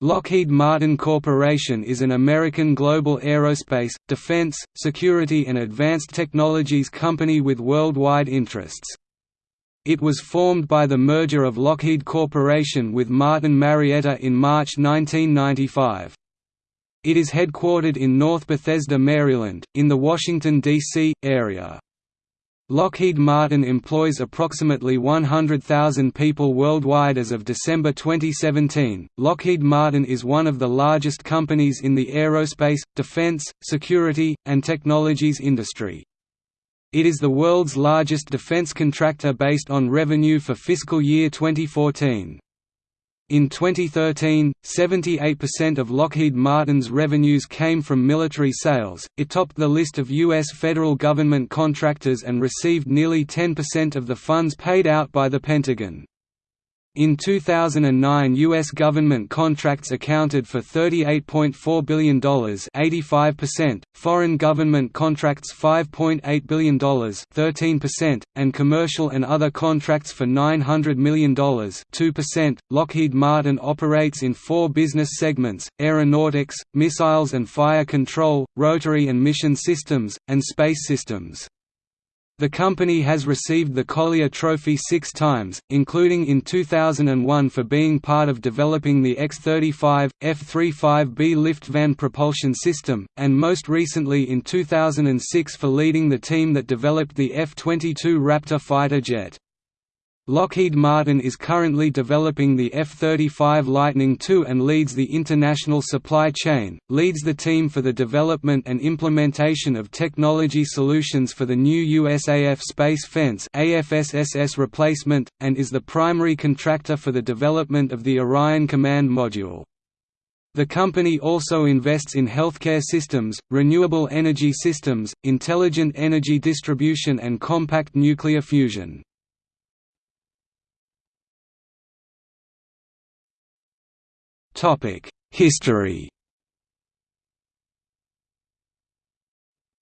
Lockheed Martin Corporation is an American global aerospace, defense, security and advanced technologies company with worldwide interests. It was formed by the merger of Lockheed Corporation with Martin Marietta in March 1995. It is headquartered in North Bethesda, Maryland, in the Washington, D.C., area. Lockheed Martin employs approximately 100,000 people worldwide as of December 2017. Lockheed Martin is one of the largest companies in the aerospace, defense, security, and technologies industry. It is the world's largest defense contractor based on revenue for fiscal year 2014. In 2013, 78% of Lockheed Martin's revenues came from military sales, it topped the list of U.S. federal government contractors and received nearly 10% of the funds paid out by the Pentagon. In 2009 U.S. government contracts accounted for $38.4 billion 85%, foreign government contracts $5.8 billion 13%, and commercial and other contracts for $900 million 2%. .Lockheed Martin operates in four business segments, aeronautics, missiles and fire control, rotary and mission systems, and space systems. The company has received the Collier Trophy six times, including in 2001 for being part of developing the X-35, F-35B LiftFan propulsion system, and most recently in 2006 for leading the team that developed the F-22 Raptor fighter jet. Lockheed Martin is currently developing the F-35 Lightning II and leads the international supply chain, leads the team for the development and implementation of technology solutions for the new USAF Space Fence AFSSS replacement, and is the primary contractor for the development of the Orion Command Module. The company also invests in healthcare systems, renewable energy systems, intelligent energy distribution and compact nuclear fusion. History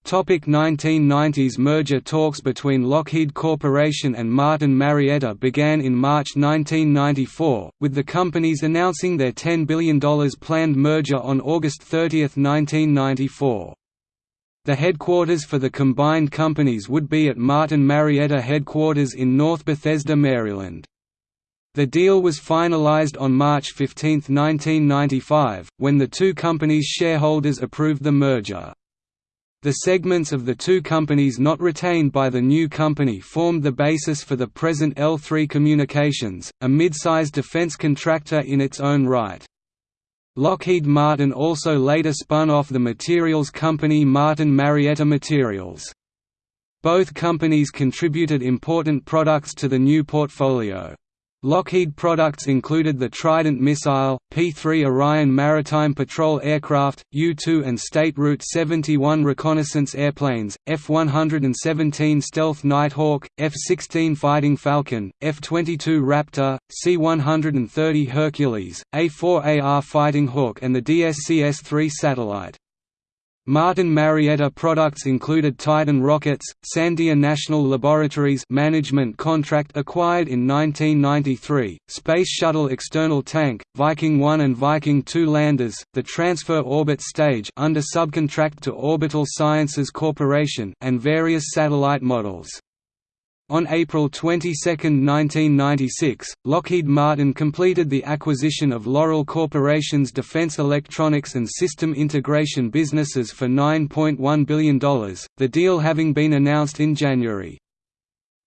Topic 1990s Merger talks between Lockheed Corporation and Martin Marietta began in March 1994, with the companies announcing their $10 billion planned merger on August 30, 1994. The headquarters for the combined companies would be at Martin Marietta headquarters in North Bethesda, Maryland. The deal was finalized on March 15, 1995, when the two companies' shareholders approved the merger. The segments of the two companies not retained by the new company formed the basis for the present L3 Communications, a mid-sized defense contractor in its own right. Lockheed Martin also later spun off the materials company Martin Marietta Materials. Both companies contributed important products to the new portfolio. Lockheed products included the Trident missile, P-3 Orion maritime patrol aircraft, U-2 and State Route 71 reconnaissance airplanes, F-117 Stealth Nighthawk, F-16 Fighting Falcon, F-22 Raptor, C-130 Hercules, A-4AR Fighting Hawk and the DSCS-3 satellite. Martin Marietta products included Titan rockets, Sandia National Laboratories management contract acquired in 1993, Space Shuttle external tank, Viking 1 and Viking 2 landers, the transfer orbit stage under subcontract to Orbital Sciences Corporation and various satellite models. On April 22, 1996, Lockheed Martin completed the acquisition of Loral Corporation's defense electronics and system integration businesses for $9.1 billion, the deal having been announced in January.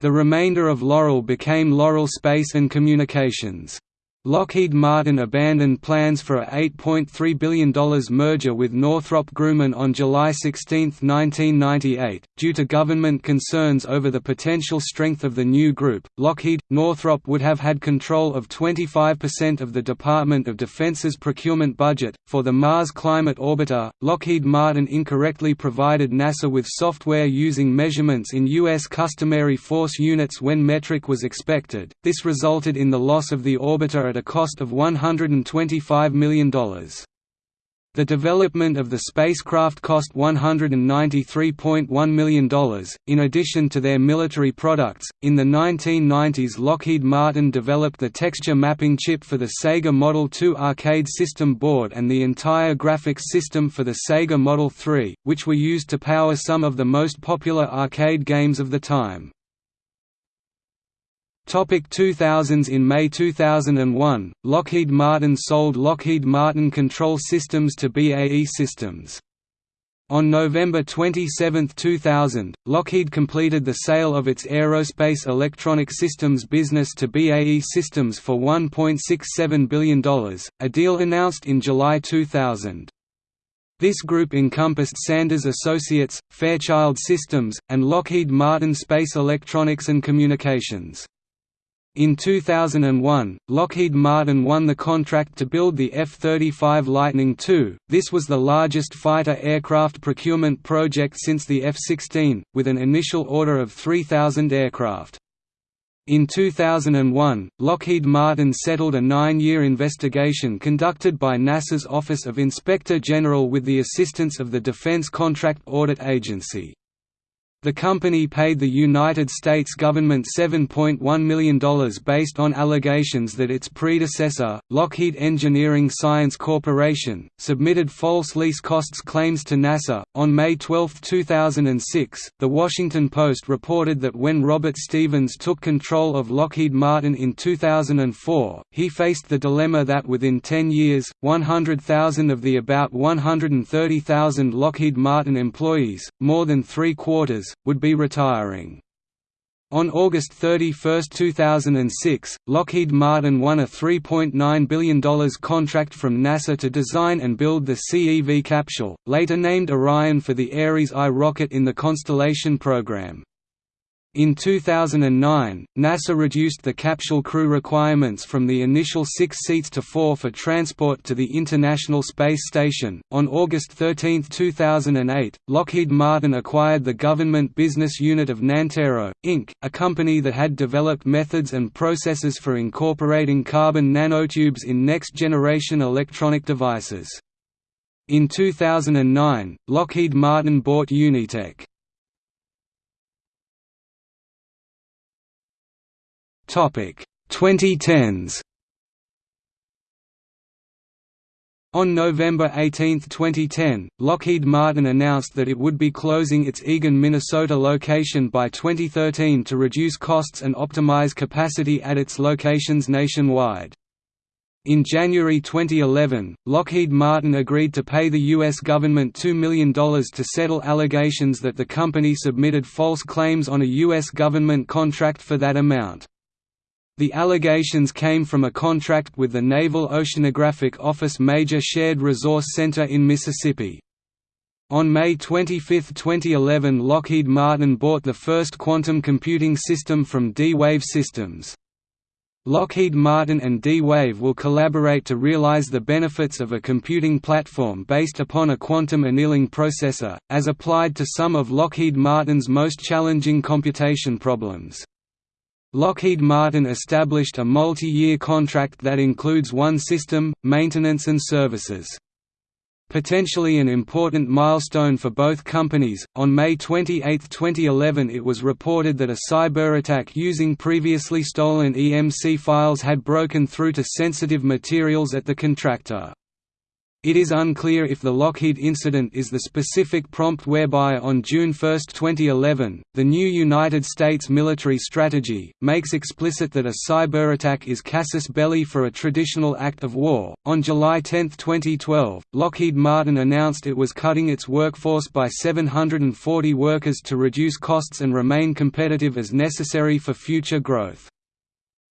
The remainder of Loral became Loral Space and Communications. Lockheed Martin abandoned plans for a $8.3 billion merger with Northrop Grumman on July 16, 1998, due to government concerns over the potential strength of the new group. Lockheed Northrop would have had control of 25% of the Department of Defense's procurement budget. For the Mars Climate Orbiter, Lockheed Martin incorrectly provided NASA with software using measurements in U.S. customary force units when metric was expected. This resulted in the loss of the orbiter at a cost of $125 million. The development of the spacecraft cost $193.1 million. In addition to their military products, in the 1990s Lockheed Martin developed the texture mapping chip for the Sega Model 2 arcade system board and the entire graphics system for the Sega Model 3, which were used to power some of the most popular arcade games of the time. Topic 2000s In May 2001, Lockheed Martin sold Lockheed Martin Control Systems to BAE Systems. On November 27, 2000, Lockheed completed the sale of its Aerospace Electronic Systems business to BAE Systems for $1.67 billion, a deal announced in July 2000. This group encompassed Sanders Associates, Fairchild Systems, and Lockheed Martin Space Electronics and Communications. In 2001, Lockheed Martin won the contract to build the F-35 Lightning II, this was the largest fighter aircraft procurement project since the F-16, with an initial order of 3,000 aircraft. In 2001, Lockheed Martin settled a nine-year investigation conducted by NASA's Office of Inspector General with the assistance of the Defense Contract Audit Agency. The company paid the United States government $7.1 million based on allegations that its predecessor, Lockheed Engineering Science Corporation, submitted false lease costs claims to NASA. On May 12, 2006, The Washington Post reported that when Robert Stevens took control of Lockheed Martin in 2004, he faced the dilemma that within 10 years, 100,000 of the about 130,000 Lockheed Martin employees, more than three quarters, would be retiring. On August 31, 2006, Lockheed Martin won a $3.9 billion contract from NASA to design and build the CEV capsule, later named Orion for the Ares I rocket in the Constellation program. In 2009, NASA reduced the capsule crew requirements from the initial six seats to four for transport to the International Space Station. On August 13, 2008, Lockheed Martin acquired the government business unit of Nantero, Inc., a company that had developed methods and processes for incorporating carbon nanotubes in next generation electronic devices. In 2009, Lockheed Martin bought Unitech. Topic 2010s. On November 18, 2010, Lockheed Martin announced that it would be closing its Eagan, Minnesota location by 2013 to reduce costs and optimize capacity at its locations nationwide. In January 2011, Lockheed Martin agreed to pay the U.S. government $2 million to settle allegations that the company submitted false claims on a U.S. government contract for that amount. The allegations came from a contract with the Naval Oceanographic Office Major Shared Resource Center in Mississippi. On May 25, 2011 Lockheed Martin bought the first quantum computing system from D-Wave Systems. Lockheed Martin and D-Wave will collaborate to realize the benefits of a computing platform based upon a quantum annealing processor, as applied to some of Lockheed Martin's most challenging computation problems. Lockheed Martin established a multi-year contract that includes one system, maintenance and services. Potentially an important milestone for both companies, on May 28, 2011 it was reported that a cyber attack using previously stolen EMC files had broken through to sensitive materials at the contractor. It is unclear if the Lockheed incident is the specific prompt whereby on June 1, 2011, the new United States military strategy, makes explicit that a cyber attack is casus belli for a traditional act of war. On July 10, 2012, Lockheed Martin announced it was cutting its workforce by 740 workers to reduce costs and remain competitive as necessary for future growth.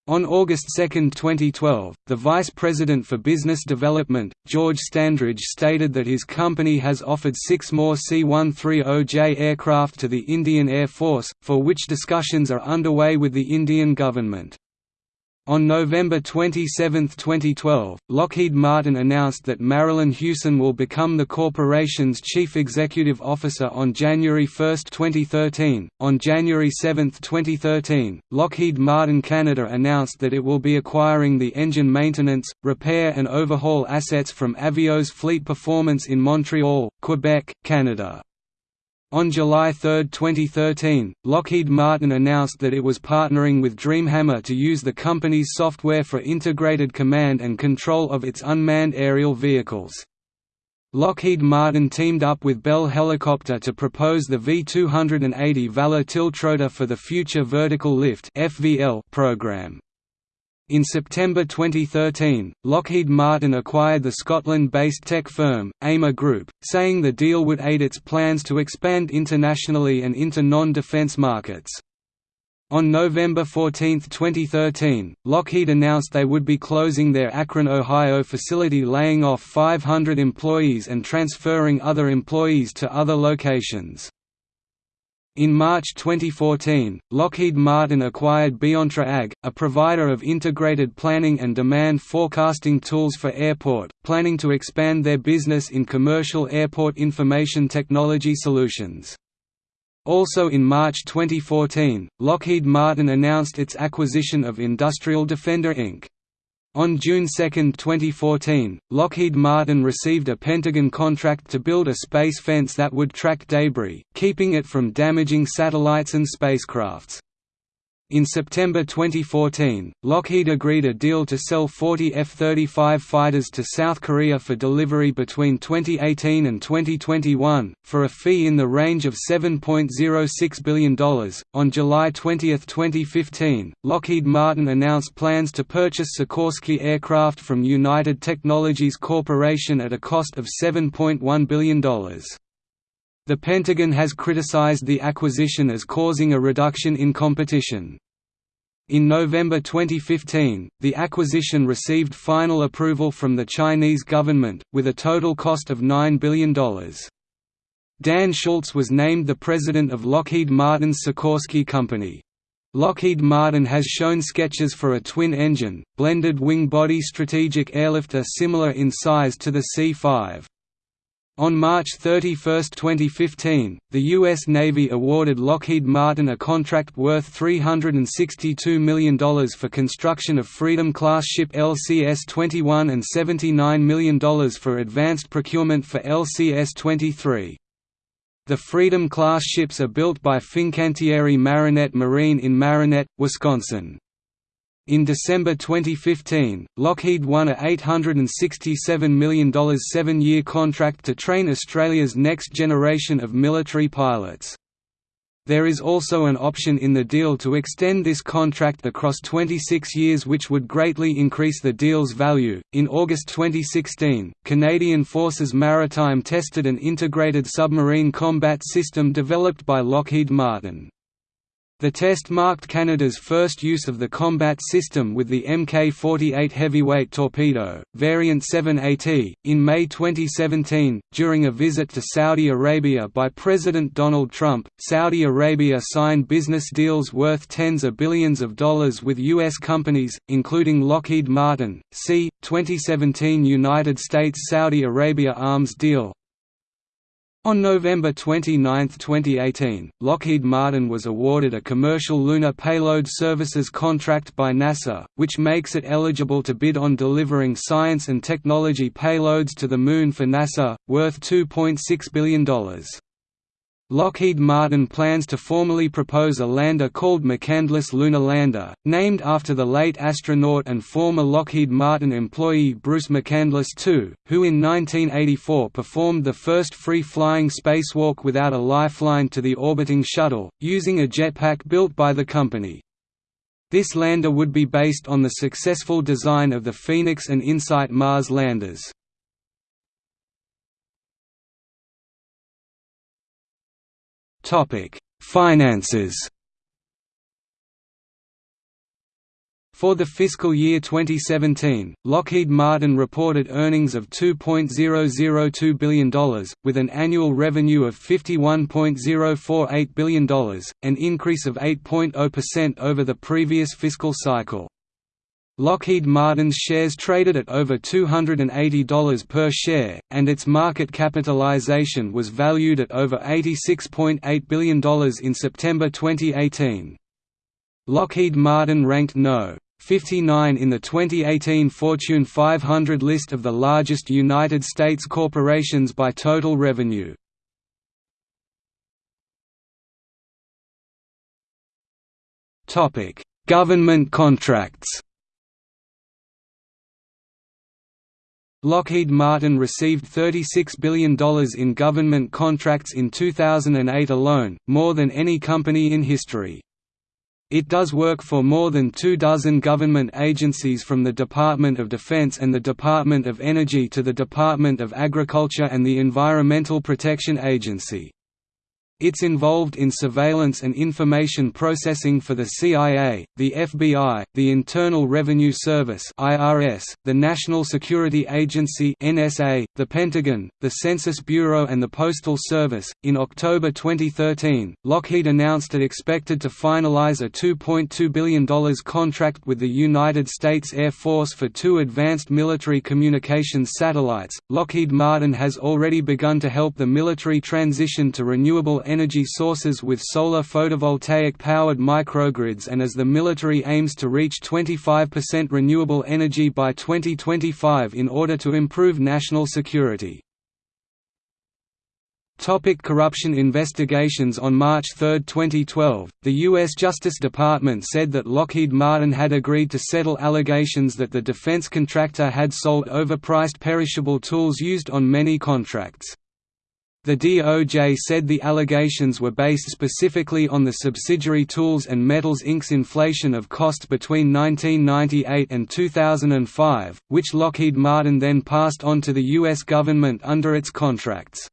On August 2, 2012, the Vice President for Business Development, George Standridge stated that his company has offered six more C-130J aircraft to the Indian Air Force, for which discussions are underway with the Indian government. On November 27, 2012, Lockheed Martin announced that Marillyn Hewson will become the corporation's chief executive officer on January 1, 2013. On January 7, 2013, Lockheed Martin Canada announced that it will be acquiring the engine maintenance, repair, and overhaul assets from Aveos Fleet Performance in Montreal, Quebec, Canada. On July 3, 2013, Lockheed Martin announced that it was partnering with Dreamhammer to use the company's software for integrated command and control of its unmanned aerial vehicles. Lockheed Martin teamed up with Bell Helicopter to propose the V-280 Valor tiltrotor for the Future Vertical Lift program. In September 2013, Lockheed Martin acquired the Scotland-based tech firm, AIMA Group, saying the deal would aid its plans to expand internationally and into non-defense markets. On November 14, 2013, Lockheed announced they would be closing their Akron, Ohio facility laying off 500 employees and transferring other employees to other locations. In March 2014, Lockheed Martin acquired Beontra AG, a provider of integrated planning and demand forecasting tools for airport, planning to expand their business in commercial airport information technology solutions. Also in March 2014, Lockheed Martin announced its acquisition of Industrial Defender Inc. On June 2, 2014, Lockheed Martin received a Pentagon contract to build a space fence that would track debris, keeping it from damaging satellites and spacecrafts. In September 2014, Lockheed agreed a deal to sell 40 F-35 fighters to South Korea for delivery between 2018 and 2021, for a fee in the range of $7.06 billion. On July 20, 2015, Lockheed Martin announced plans to purchase Sikorsky aircraft from United Technologies Corporation at a cost of $7.1 billion. The Pentagon has criticized the acquisition as causing a reduction in competition. In November 2015, the acquisition received final approval from the Chinese government, with a total cost of $9 billion. Dan Schultz was named the president of Lockheed Martin's Sikorsky Company. Lockheed Martin has shown sketches for a twin-engine, blended wing-body strategic airlifter similar in size to the C-5. On March 31, 2015, the U.S. Navy awarded Lockheed Martin a contract worth $362 million for construction of Freedom-class ship LCS-21 and $79 million for advanced procurement for LCS-23. The Freedom-class ships are built by Fincantieri Marinette Marine in Marinette, Wisconsin. In December 2015, Lockheed won a $867 million seven-year contract to train Australia's next generation of military pilots. There is also an option in the deal to extend this contract across 26 years, which would greatly increase the deal's value. In August 2016, Canadian Forces Maritime tested an integrated submarine combat system developed by Lockheed Martin. The test marked Canada's first use of the combat system with the Mk-48 heavyweight torpedo, variant 7AT, in May 2017. During a visit to Saudi Arabia by President Donald Trump, Saudi Arabia signed business deals worth tens of billions of dollars with U.S. companies, including Lockheed Martin. See 2017 United States-Saudi Arabia arms deal. On November 29, 2018, Lockheed Martin was awarded a commercial lunar payload services contract by NASA, which makes it eligible to bid on delivering science and technology payloads to the Moon for NASA, worth $2.6 billion. Lockheed Martin plans to formally propose a lander called McCandless Lunar Lander, named after the late astronaut and former Lockheed Martin employee Bruce McCandless II, who in 1984 performed the first free-flying spacewalk without a lifeline to the orbiting shuttle, using a jetpack built by the company. This lander would be based on the successful design of the Phoenix and InSight Mars landers. Finances. For the fiscal year 2017, Lockheed Martin reported earnings of $2.002 billion, with an annual revenue of $51.048 billion, an increase of 8.0% over the previous fiscal cycle. Lockheed Martin's shares traded at over $280 per share, and its market capitalization was valued at over $86.8 billion in September 2018. Lockheed Martin ranked No. 59 in the 2018 Fortune 500 list of the largest United States corporations by total revenue. Government contracts Lockheed Martin received $36 billion in government contracts in 2008 alone, more than any company in history. It does work for more than two dozen government agencies from the Department of Defense and the Department of Energy to the Department of Agriculture and the Environmental Protection Agency. It's involved in surveillance and information processing for the CIA, the FBI, the Internal Revenue Service (IRS), the National Security Agency (NSA), the Pentagon, the Census Bureau and the Postal Service. In October 2013, Lockheed announced it expected to finalize a $2.2 billion contract with the United States Air Force for two advanced military communications satellites. Lockheed Martin has already begun to help the military transition to renewable energy sources with solar photovoltaic-powered microgrids and as the military aims to reach 25% renewable energy by 2025 in order to improve national security. Topic corruption investigations On March 3, 2012, the U.S. Justice Department said that Lockheed Martin had agreed to settle allegations that the defense contractor had sold overpriced perishable tools used on many contracts. The DOJ said the allegations were based specifically on the subsidiary Tools and Metals Inc.'s inflation of costs between 1998 and 2005, which Lockheed Martin then passed on to the U.S. government under its contracts.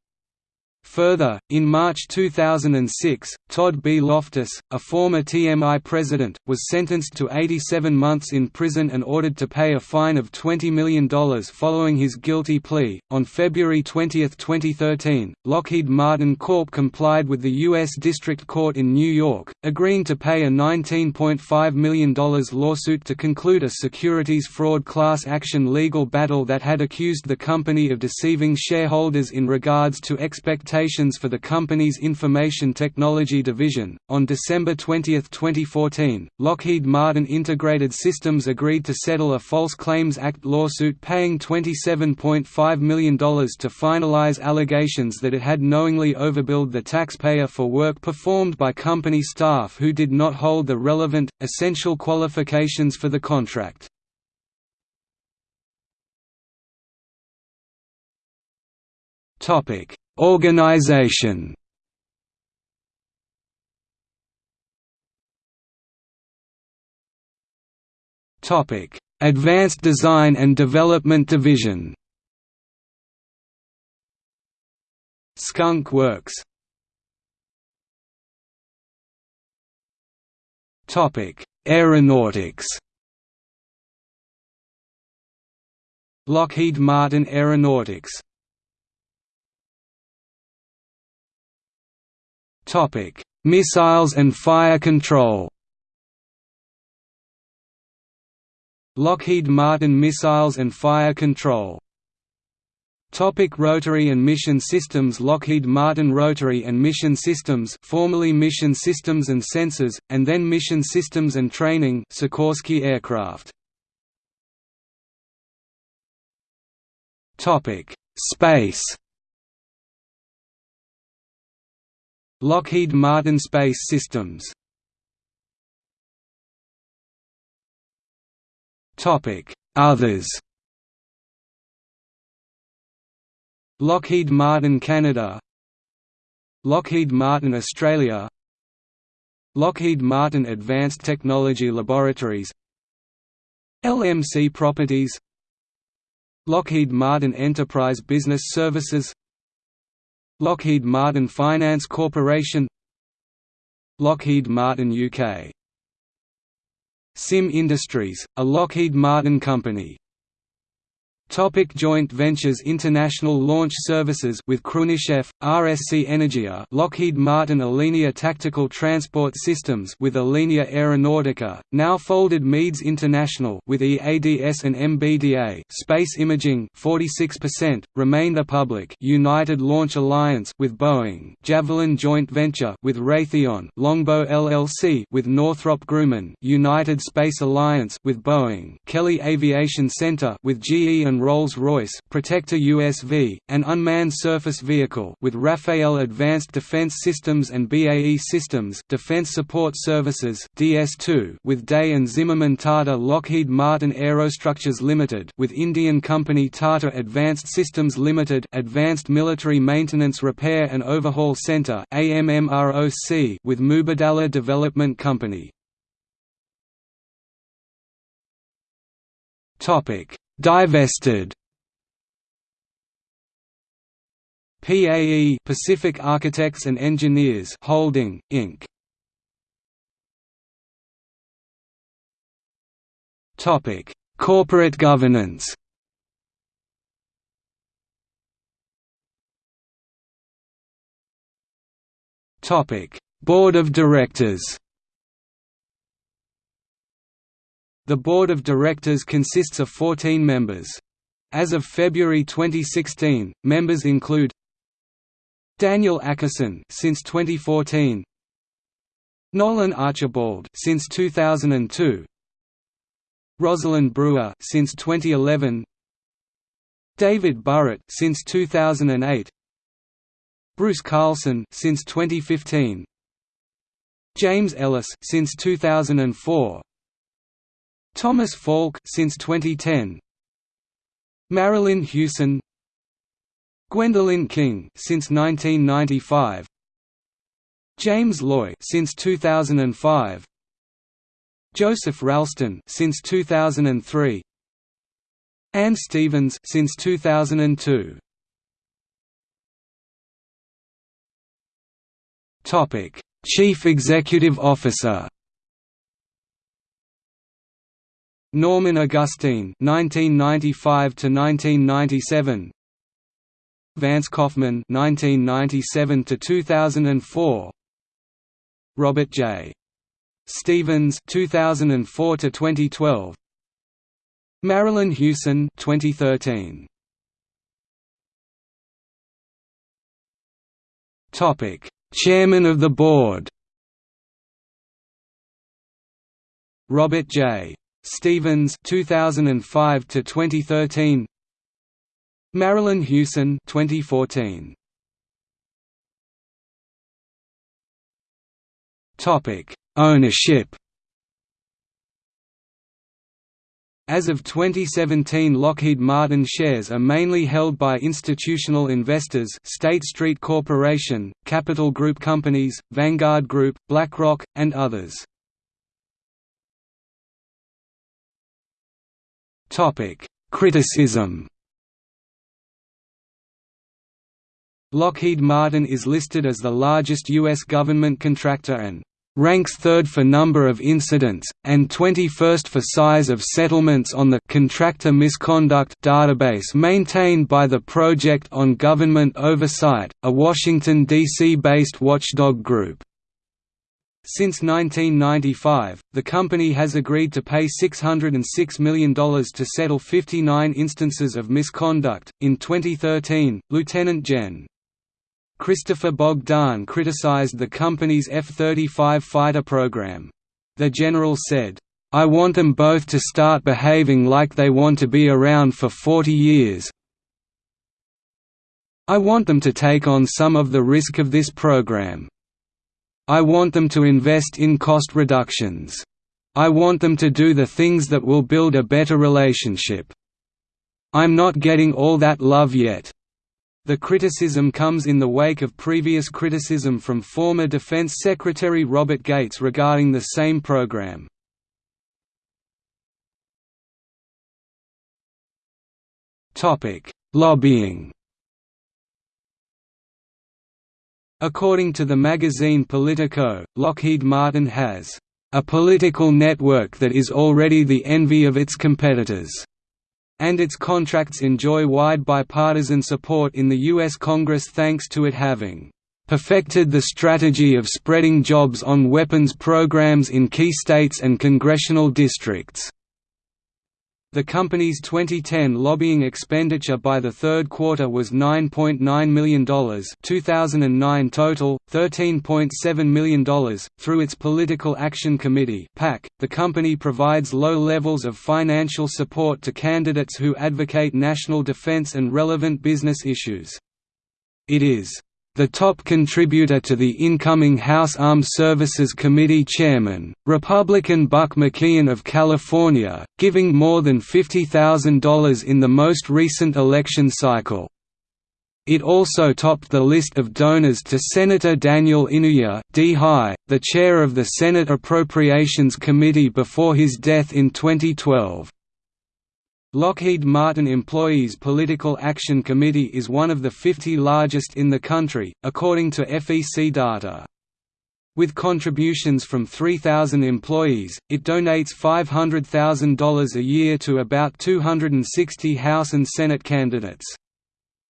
Further, in March 2006, Todd B. Loftus, a former TMI president, was sentenced to 87 months in prison and ordered to pay a fine of $20 million following his guilty plea. On February 20, 2013, Lockheed Martin Corp complied with the U.S. District Court in New York, agreeing to pay a $19.5 million lawsuit to conclude a securities fraud class action legal battle that had accused the company of deceiving shareholders in regards to expectations for the company's information technology division. On December 20, 2014, Lockheed Martin Integrated Systems agreed to settle a False Claims Act lawsuit paying $27.5 million to finalize allegations that it had knowingly overbilled the taxpayer for work performed by company staff who did not hold the relevant, essential qualifications for the contract. Topic Organization Topic: Advanced Design and Development Division. Skunk Works. Topic: Aeronautics. Lockheed Martin Aeronautics Topic: Missiles and fire control. Lockheed Martin Missiles and Fire Control Topic Rotary and Mission Systems Lockheed Martin Rotary and Mission Systems formerly Mission Systems and Sensors, and then Mission Systems and Training Sikorsky Aircraft Topic: Space Lockheed Martin Space Systems. Others. Lockheed Martin Canada. Lockheed Martin Australia. Lockheed Martin Advanced Technology Laboratories. LMC Properties. Lockheed Martin Enterprise Business Services Lockheed Martin Finance Corporation Lockheed Martin UK Sim Industries, a Lockheed Martin company Topic joint ventures International Launch Services with Khrunichev, RSC Energia Lockheed Martin Alenia Tactical Transport Systems with Alenia Aeronautica, now folded Meads International with EADS and MBDA Space Imaging 46%, Remain the Public United Launch Alliance with Boeing Javelin Joint Venture with Raytheon Longbow LLC with Northrop Grumman United Space Alliance with Boeing Kelly Aviation Center with GE and Rolls-Royce Protector USV, an unmanned surface vehicle with Rafael Advanced Defense Systems and BAE Systems Defense Support Services DS2 with Day and Zimmermann Tata Lockheed Martin Aerostructures Limited with Indian company Tata Advanced Systems Limited Advanced Military Maintenance Repair and Overhaul Center AMMROC with Mubadala Development Company. Topic Divested. PAE Pacific Architects and Engineers Holding Inc. Topic. Corporate governance. Topic. Board of Directors The board of directors consists of 14 members. As of February 2016, members include Daniel Akerson since 2014, Nolan Archibald since 2002, Rosalind Brewer since 2011, David Burritt since 2008, Bruce Carlson since 2015, James Ellis since 2004, Thomas Falk since 2010. Marillyn Hewson. Gwendolyn King since 1995 James Loy since 2005 Joseph Ralston since 2003 Anne Stevens since 2002 Topic Chief Executive Officer Norman Augustine (1995–1997), Vance Coffman (1997–2004), Robert J. Stevens (2004–2012), Marillyn Hewson (2013). Topic: Chairman of the Board. Robert J. Stevens 2005 to 2013 Marillyn Hewson 2014 Topic Ownership. As of 2017 Lockheed Martin shares are mainly held by institutional investors State Street Corporation, Capital Group Companies, Vanguard Group, BlackRock, and others. Topic: Criticism. Lockheed Martin is listed as the largest U.S. government contractor and ranks third for number of incidents, and 21st for size of settlements on the Contractor Misconduct database maintained by the Project on Government Oversight, a Washington, D.C.-based watchdog group. Since 1995, the company has agreed to pay $606 million to settle 59 instances of misconduct. In 2013, Lieutenant Gen. Christopher Bogdan criticized the company's F-35 fighter program. The general said, I want them both to start behaving like they want to be around for 40 years. I want them to take on some of the risk of this program. I want them to invest in cost reductions. I want them to do the things that will build a better relationship. I'm not getting all that love yet. The criticism comes in the wake of previous criticism from former Defense Secretary Robert Gates regarding the same program. Lobbying According to the magazine Politico, Lockheed Martin has a political network that is already the envy of its competitors. and its contracts enjoy wide bipartisan support in the U.S. Congress thanks to it having perfected the strategy of spreading jobs on weapons programs in key states and congressional districts. The company's 2010 lobbying expenditure by the third quarter was $9.9 million 2009 total, $13.7 million. Through its Political Action Committee the company provides low levels of financial support to candidates who advocate national defense and relevant business issues. It is the top contributor to the incoming House Armed Services Committee chairman, Republican Buck McKeon of California, giving more than $50,000 in the most recent election cycle. It also topped the list of donors to Senator Daniel Inouye the chair of the Senate Appropriations Committee before his death in 2012. Lockheed Martin Employees Political Action Committee is one of the 50 largest in the country, according to FEC data. With contributions from 3,000 employees, it donates $500,000 a year to about 260 House and Senate candidates.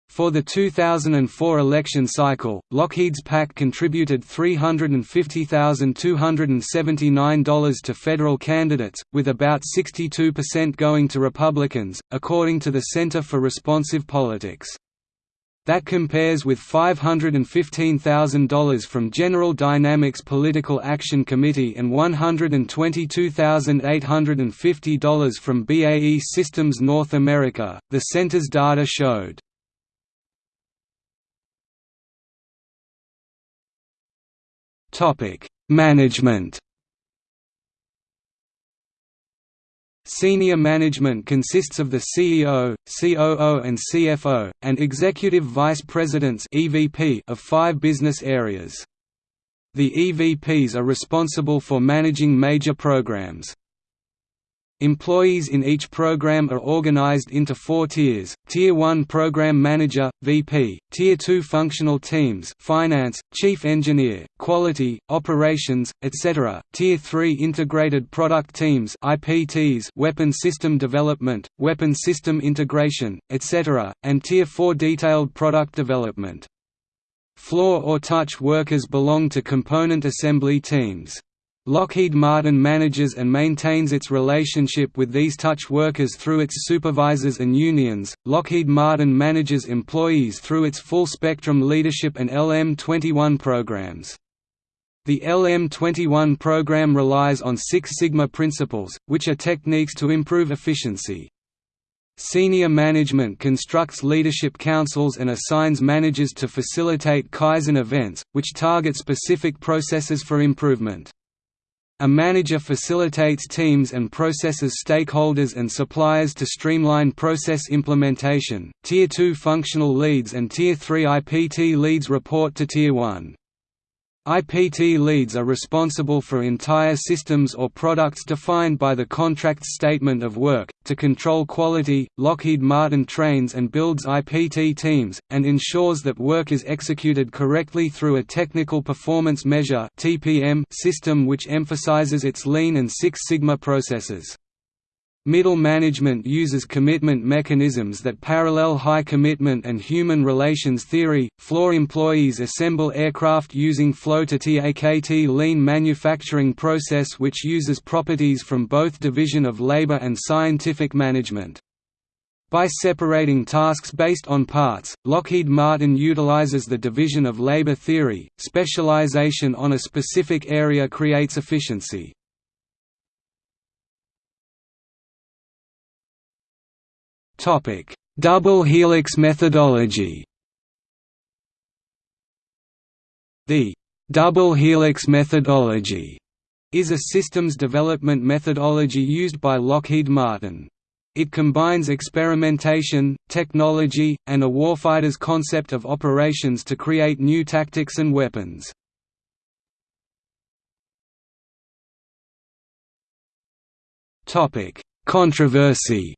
For the 2004 election cycle, Lockheed's PAC contributed $350,279 to federal candidates, with about 62% going to Republicans, according to the Center for Responsive Politics. That compares with $515,000 from General Dynamics Political Action Committee and $122,850 from BAE Systems North America, the center's data showed. Topic: Management. Senior management consists of the CEO, COO and CFO, and executive vice presidents (EVP) of five business areas. The EVPs are responsible for managing major programs. Employees in each program are organized into four tiers, Tier 1 Program Manager, VP, Tier 2 Functional Teams Finance, Chief Engineer, Quality, Operations, etc., Tier 3 Integrated Product Teams IPTs Weapon System Development, Weapon System Integration, etc., and Tier 4 Detailed Product Development. Floor or touch workers belong to component assembly teams. Lockheed Martin manages and maintains its relationship with these touch workers through its supervisors and unions. Lockheed Martin manages employees through its full spectrum leadership and LM21 programs. The LM21 program relies on Six Sigma principles, which are techniques to improve efficiency. Senior management constructs leadership councils and assigns managers to facilitate Kaizen events, which target specific processes for improvement. A manager facilitates teams and processes stakeholders and suppliers to streamline process implementation. Tier 2 functional leads and Tier 3 IPT leads report to Tier 1. IPT leads are responsible for entire systems or products defined by the contract statement of work. To control quality, Lockheed Martin trains and builds IPT teams, and ensures that work is executed correctly through a Technical Performance Measure system which emphasizes its Lean and Six Sigma processes. Middle management uses commitment mechanisms that parallel high commitment and human relations theory. Floor employees assemble aircraft using flow to TAKT lean manufacturing process which uses properties from both division of labor and scientific management. By separating tasks based on parts, Lockheed Martin utilizes the division of labor theory. Specialization on a specific area creates efficiency. Topic: Double helix methodology. The double helix methodology is a systems development methodology used by Lockheed Martin. It combines experimentation, technology, and a warfighter's concept of operations to create new tactics and weapons. Controversy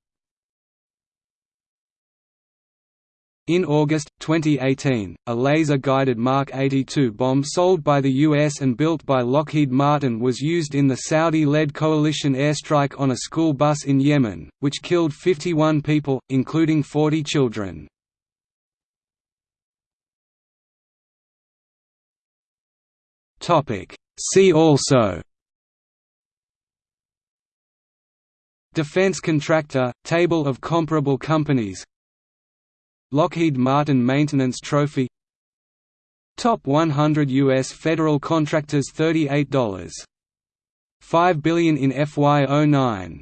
In August, 2018, a laser-guided Mark 82 bomb sold by the US and built by Lockheed Martin was used in the Saudi-led coalition airstrike on a school bus in Yemen, which killed 51 people, including 40 children. See also Defense contractor, table of comparable companies Lockheed Martin Maintenance Trophy Top 100 U.S. federal contractors $38.5 billion in FY09